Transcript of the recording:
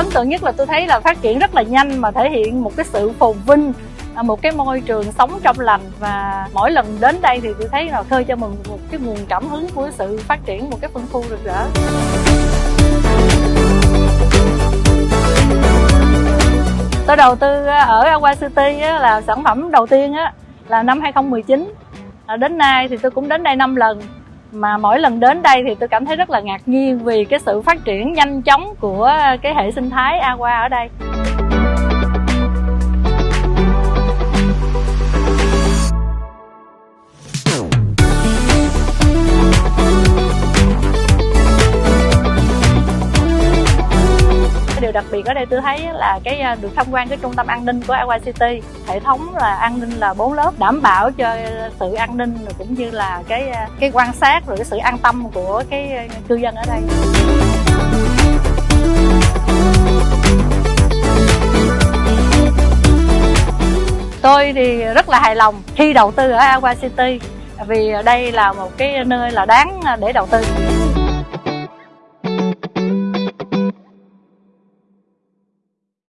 ấn tượng nhất là tôi thấy là phát triển rất là nhanh mà thể hiện một cái sự phồn vinh à, một cái môi trường sống trong lành. Và mỗi lần đến đây thì tôi thấy là khơi cho mình một cái nguồn cảm hứng của sự phát triển một cái phân khu rực rỡ. Tôi đầu tư à, ở Aqua City là sản phẩm đầu tiên là năm 2019 à, đến nay thì tôi cũng đến đây 5 lần mà mỗi lần đến đây thì tôi cảm thấy rất là ngạc nhiên vì cái sự phát triển nhanh chóng của cái hệ sinh thái Aqua ở đây. Điều đặc biệt ở đây tôi thấy là cái à, được tham quan cái trung tâm an ninh của Aqua City. Hệ thống là an ninh là bốn lớp, đảm bảo cho sự an ninh cũng như là cái à, cái quan sát rồi cái sự an tâm của cái à, cư dân ở đây. Tôi thì rất là hài lòng khi đầu tư ở Aqua City vì đây là một cái nơi là đáng để đầu tư.